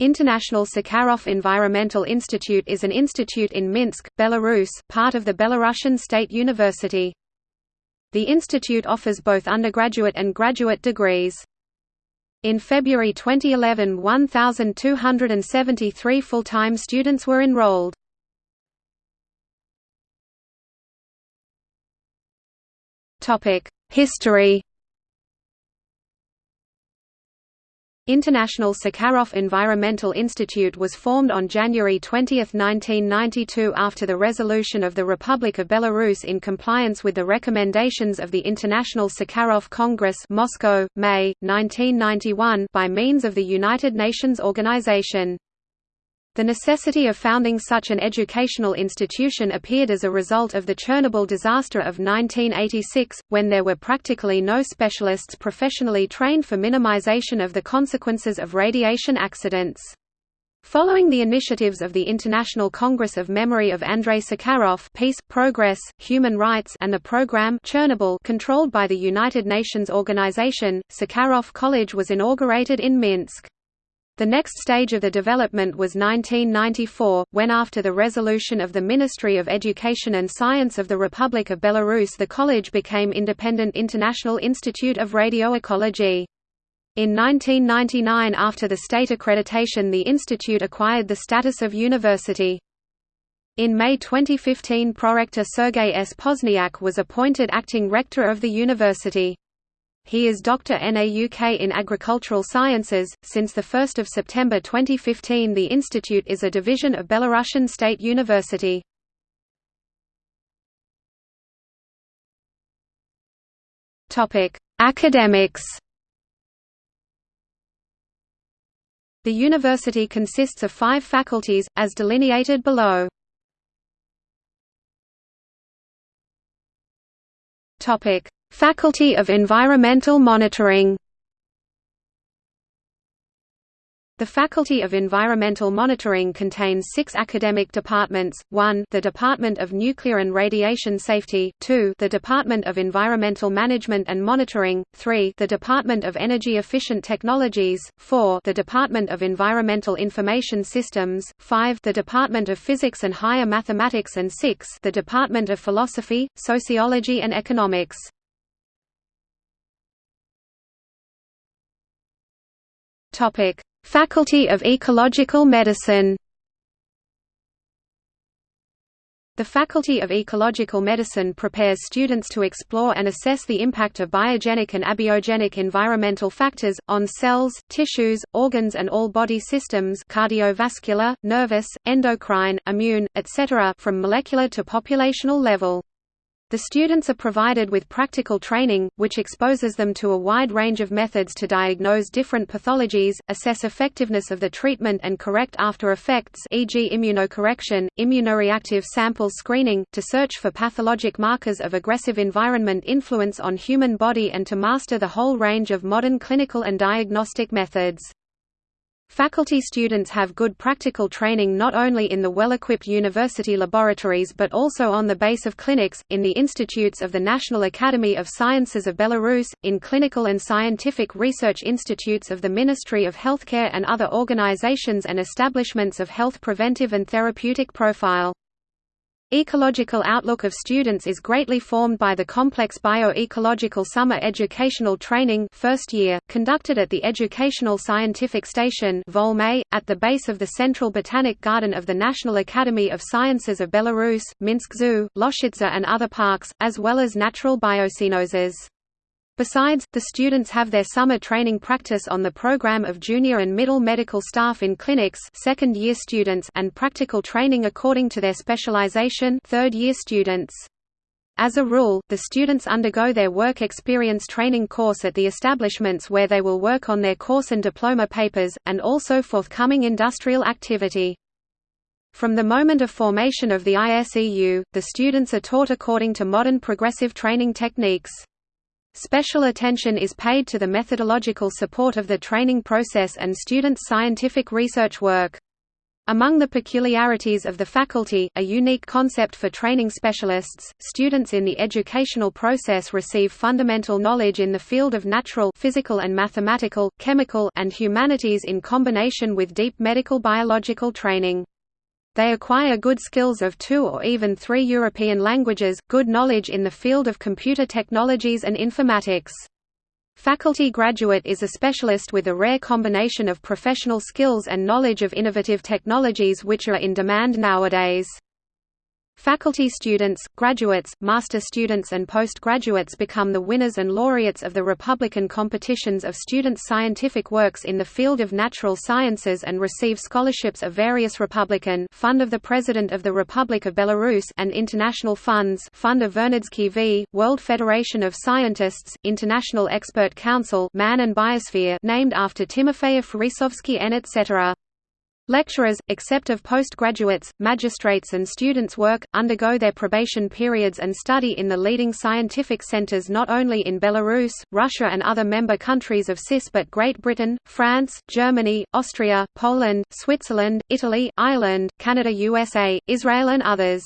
International Sakharov Environmental Institute is an institute in Minsk, Belarus, part of the Belarusian State University. The institute offers both undergraduate and graduate degrees. In February 2011 1,273 full-time students were enrolled. History International Sakharov Environmental Institute was formed on January 20, 1992 after the resolution of the Republic of Belarus in compliance with the recommendations of the International Sakharov Congress Moscow, May, 1991 by means of the United Nations Organization. The necessity of founding such an educational institution appeared as a result of the Chernobyl disaster of 1986, when there were practically no specialists professionally trained for minimization of the consequences of radiation accidents. Following the initiatives of the International Congress of Memory of Andrei Sakharov Peace, Progress, Human Rights and the program Chernobyl controlled by the United Nations Organization, Sakharov College was inaugurated in Minsk. The next stage of the development was 1994, when after the resolution of the Ministry of Education and Science of the Republic of Belarus the college became Independent International Institute of Radioecology. In 1999 after the state accreditation the institute acquired the status of university. In May 2015 prorector Sergei S. Pozniak was appointed acting rector of the university. He is Dr. NAUK in Agricultural Sciences. Since 1 September 2015, the institute is a division of Belarusian State University. Topic: Academics. The university consists of five faculties, as delineated below. Topic: Faculty of Environmental Monitoring. The Faculty of Environmental Monitoring contains six academic departments, 1 the Department of Nuclear and Radiation Safety, 2 the Department of Environmental Management and Monitoring, 3 the Department of Energy Efficient Technologies, 4 the Department of Environmental Information Systems, 5 the Department of Physics and Higher Mathematics. And 6 the Department of Philosophy, Sociology and Economics. Topic: Faculty of Ecological Medicine. The Faculty of Ecological Medicine prepares students to explore and assess the impact of biogenic and abiogenic environmental factors, on cells, tissues, organs and all body systems cardiovascular, nervous, endocrine, immune, etc. from molecular to populational level. The students are provided with practical training, which exposes them to a wide range of methods to diagnose different pathologies, assess effectiveness of the treatment and correct after effects e.g. immunocorrection, immunoreactive sample screening, to search for pathologic markers of aggressive environment influence on human body and to master the whole range of modern clinical and diagnostic methods. Faculty students have good practical training not only in the well-equipped university laboratories but also on the base of clinics, in the institutes of the National Academy of Sciences of Belarus, in clinical and scientific research institutes of the Ministry of Healthcare and other organizations and establishments of health preventive and therapeutic profile. Ecological outlook of students is greatly formed by the complex bio-ecological summer educational training first year, conducted at the Educational Scientific Station at the base of the Central Botanic Garden of the National Academy of Sciences of Belarus, Minsk Zoo, Loshitsa and other parks, as well as natural biocenoses. Besides, the students have their summer training practice on the program of junior and middle medical staff in clinics second-year students and practical training according to their specialization third-year students. As a rule, the students undergo their work experience training course at the establishments where they will work on their course and diploma papers, and also forthcoming industrial activity. From the moment of formation of the ISEU, the students are taught according to modern progressive training techniques. Special attention is paid to the methodological support of the training process and students' scientific research work. Among the peculiarities of the faculty, a unique concept for training specialists, students in the educational process receive fundamental knowledge in the field of natural physical and mathematical, chemical and humanities in combination with deep medical biological training. They acquire good skills of two or even three European languages, good knowledge in the field of computer technologies and informatics. Faculty graduate is a specialist with a rare combination of professional skills and knowledge of innovative technologies which are in demand nowadays. Faculty students, graduates, master students and postgraduates become the winners and laureates of the Republican competitions of students' scientific works in the field of natural sciences and receive scholarships of various Republican Fund of the President of the Republic of Belarus and international funds Fund of Vernadsky v. World Federation of Scientists, International Expert Council Man and Biosphere named after Timofeyev Rysovsky and etc. Lecturers, except of postgraduates, magistrates and students work, undergo their probation periods and study in the leading scientific centers not only in Belarus, Russia and other member countries of CIS but Great Britain, France, Germany, Austria, Poland, Switzerland, Italy, Ireland, Canada USA, Israel and others.